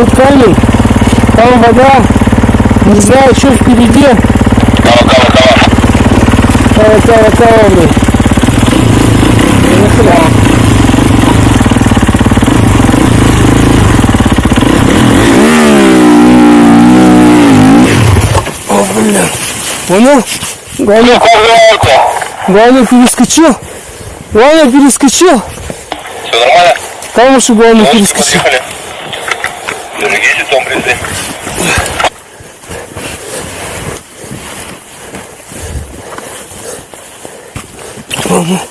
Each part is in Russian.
Тут камень, там вода, не знаю, что впереди. Кава, кава, кава. Кава, кава, кава, блин. О, блин. Понял? Главное, Пожалуйста. главное перескочил. Главное перескочил. Все нормально? Там уж главное перескочил. Поехали. Главное,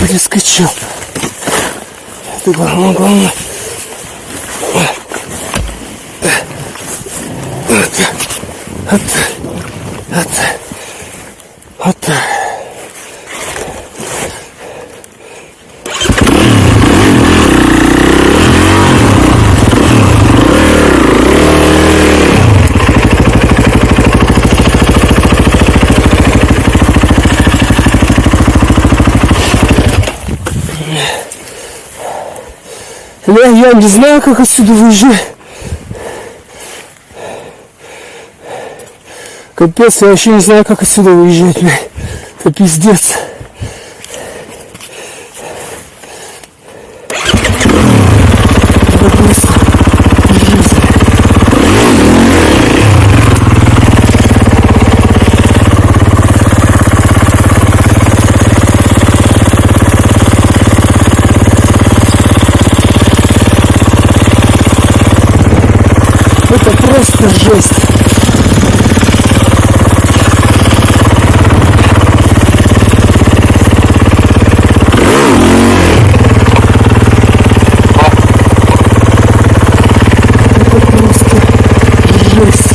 перескочил. Это главное, главное. Вот, вот, вот, вот. Бля, я не знаю, как отсюда выезжать. Капец, я вообще не знаю, как отсюда выезжать, бля. Это пиздец. Это просто жизнь. Это просто жесть. Это просто жесть.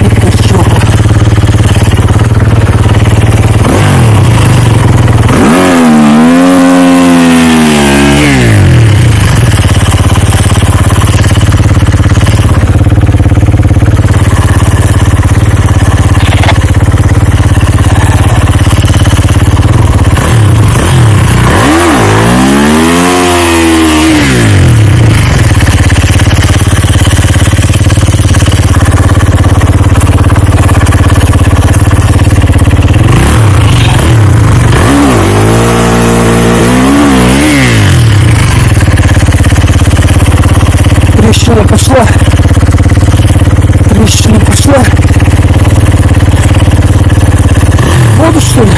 Это жопа. Трещина пошла. Трещина пошла. Воду что ли?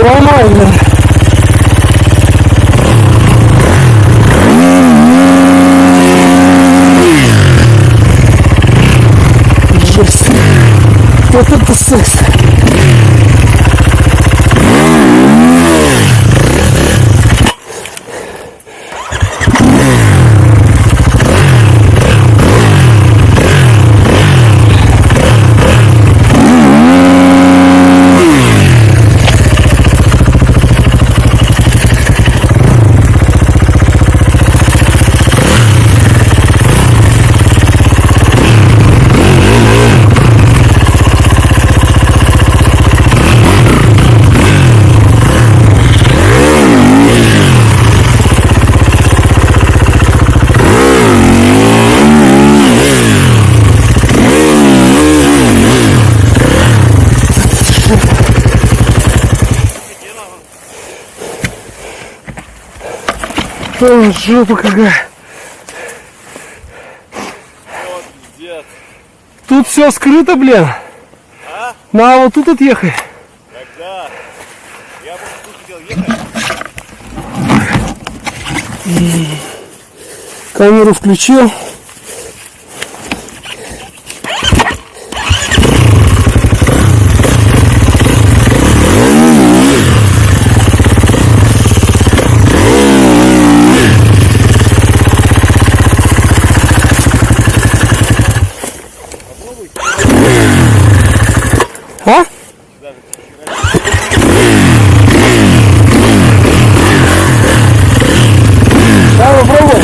Нормально. Жесть. Вот это секс. О, жопа какая. Пиздец. Тут все скрыто, блин. А? На вот тут отъехай. Когда? Я просто тут хотел ехать. Камеру включил. А? Давай попробуй.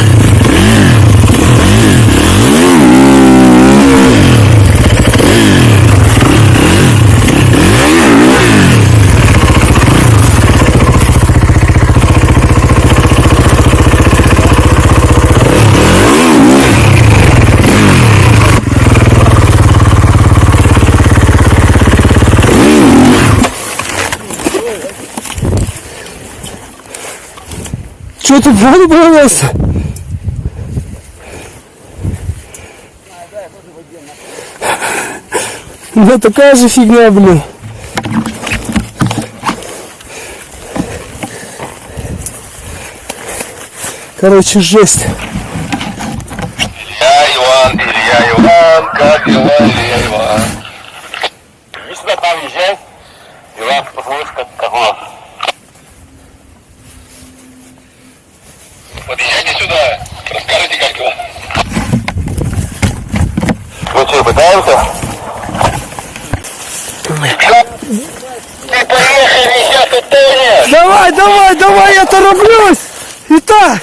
Что ты воду боялся? Да такая же фигня, блин. Короче, жесть. Илья Иван, Илья Иван, как дела, Илья Иван? Иди сюда, там езжай. Иван, посмотришь, как, как у Подъезжайте сюда, расскажите, как дела. Ну что, пытаемся? Ты поехали, сейчас утонешь! Давай, давай, давай, я тороплюсь. Итак,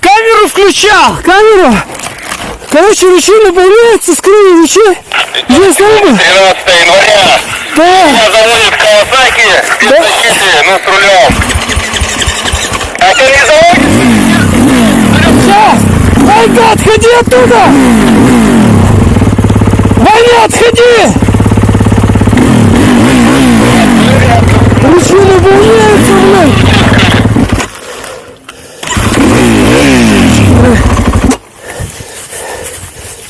камеру включал, камеру. Короче, ручей наполняется, скрыли ручей. Здесь рыба. 13 января. Да, Меня заводит Кавасаки, спецзащиты, ну с рулем. А ты не сейчас. Ванька, отходи оттуда. Ваня, отходи. Ручей наполняется, блядь.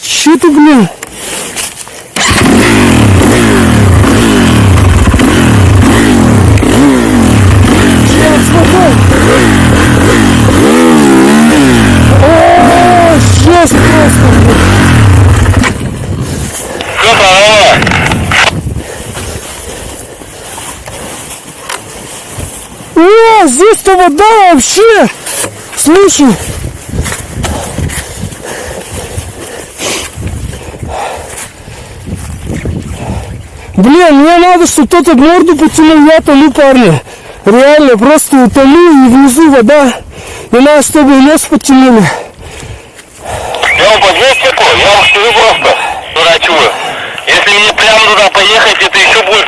Че ты, блин? Сейчас, смотри. О, жесть просто, блин. Все, здорово. О, здесь-то вода вообще. Слушай. Блин, мне надо, чтобы кто-то морду потянул, я тону, парни. Реально, просто утону и внизу вода. И надо, чтобы нос. Я вам подвеску, я вам скажу просто, дурачу. Если мне прямо туда поехать, это еще будет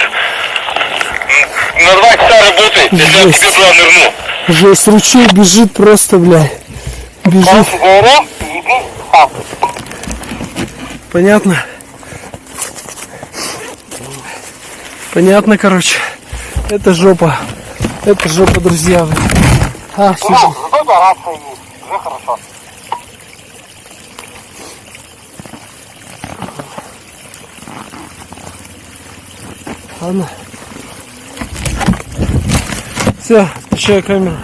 на два часа если я к Жесть. тебе туда нырну. Жесть, ручей бежит просто, блядь. Бежит. Понятно? Понятно, короче. Это жопа. Это жопа, друзья. А, есть, уже хорошо. Ладно. Все, включаю камеру.